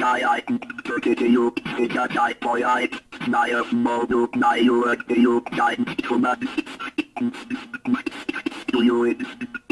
Naya, Turkiyu, Higatai Poyai, Naya Modu, Nayu, Yu, Nai, Tuma, Do you, do you,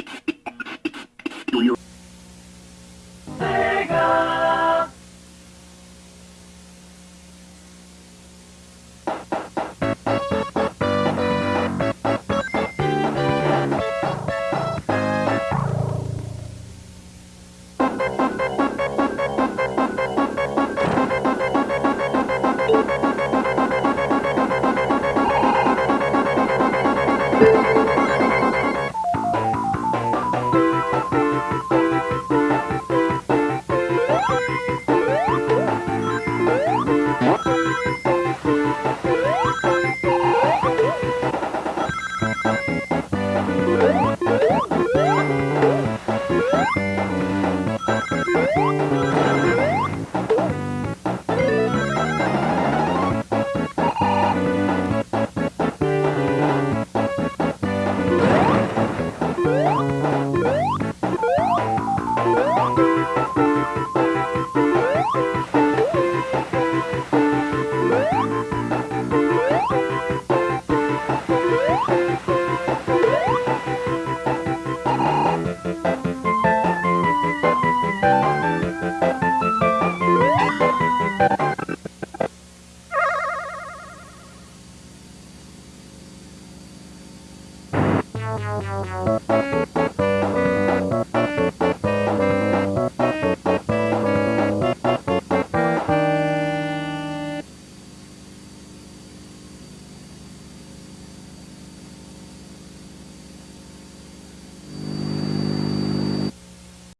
What?